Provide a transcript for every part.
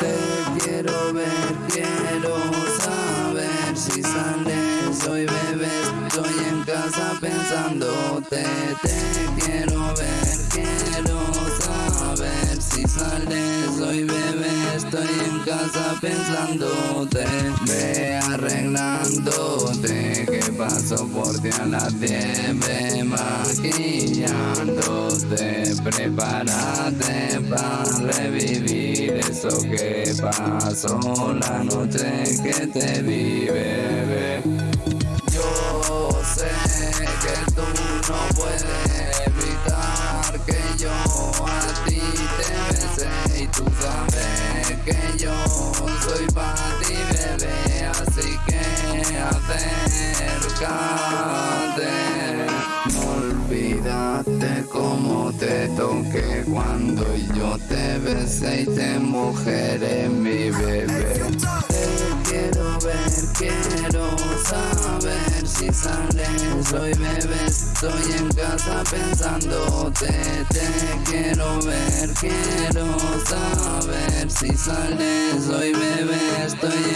Te quiero ver, quiero saber si sales Soy bebé, estoy en casa pensándote. Te quiero ver, quiero saber si sales Soy bebé, estoy casa pensándote Ve arreglándote. Que paso por ti a las 10 maquillándote. Prepárate para revivir eso que pasó La noche que te vi, acércate olvídate como te toqué cuando yo te besé y te mujeré mi bebé. Te quiero ver, quiero saber si sales. Soy bebé, estoy en casa pensándote. Te quiero ver, quiero saber si sales. Soy bebé, estoy en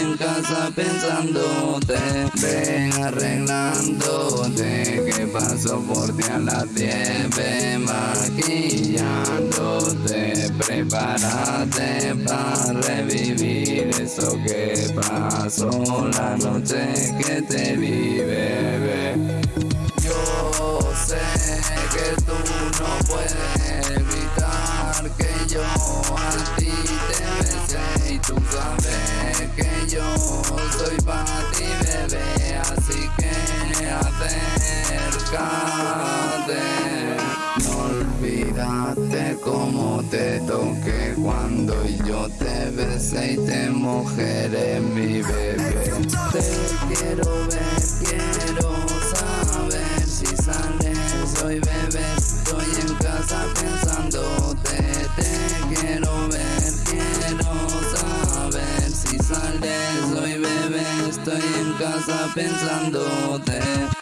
pensándote Ven arreglándote. Que paso por ti a 10 Ve maquillándote Prepárate para revivir eso que pasó La noche que te vi, bebé. Yo sé que tú no puedes evitar que yo a ti soy para ti, bebé Así que acércate. No olvídate como te toqué cuando yo te besé y te mujeré mi bebé. Te quiero ver, estoy en casa pensándote